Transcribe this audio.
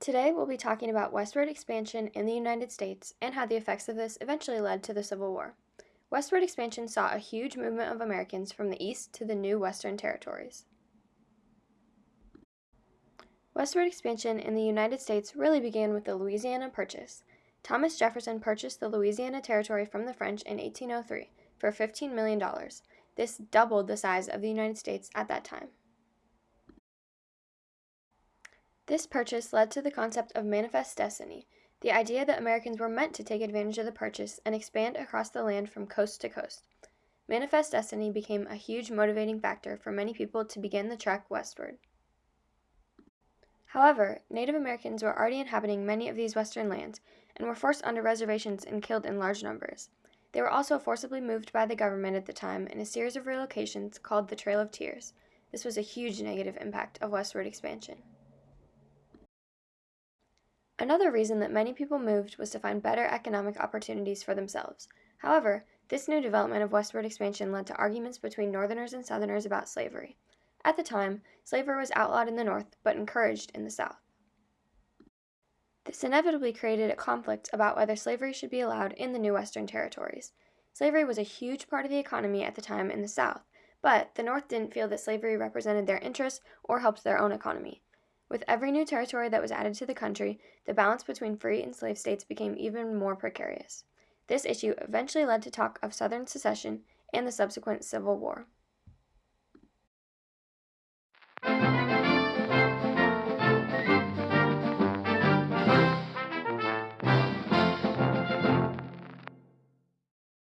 Today we'll be talking about westward expansion in the United States and how the effects of this eventually led to the Civil War. Westward expansion saw a huge movement of Americans from the east to the new western territories. Westward expansion in the United States really began with the Louisiana Purchase. Thomas Jefferson purchased the Louisiana Territory from the French in 1803 for $15 million. This doubled the size of the United States at that time. This purchase led to the concept of manifest destiny, the idea that Americans were meant to take advantage of the purchase and expand across the land from coast to coast. Manifest destiny became a huge motivating factor for many people to begin the trek westward. However, Native Americans were already inhabiting many of these western lands and were forced onto reservations and killed in large numbers. They were also forcibly moved by the government at the time in a series of relocations called the Trail of Tears. This was a huge negative impact of westward expansion. Another reason that many people moved was to find better economic opportunities for themselves. However, this new development of westward expansion led to arguments between Northerners and Southerners about slavery. At the time, slavery was outlawed in the North but encouraged in the South. This inevitably created a conflict about whether slavery should be allowed in the new Western territories. Slavery was a huge part of the economy at the time in the South, but the North didn't feel that slavery represented their interests or helped their own economy. With every new territory that was added to the country, the balance between free and slave states became even more precarious. This issue eventually led to talk of Southern secession and the subsequent Civil War.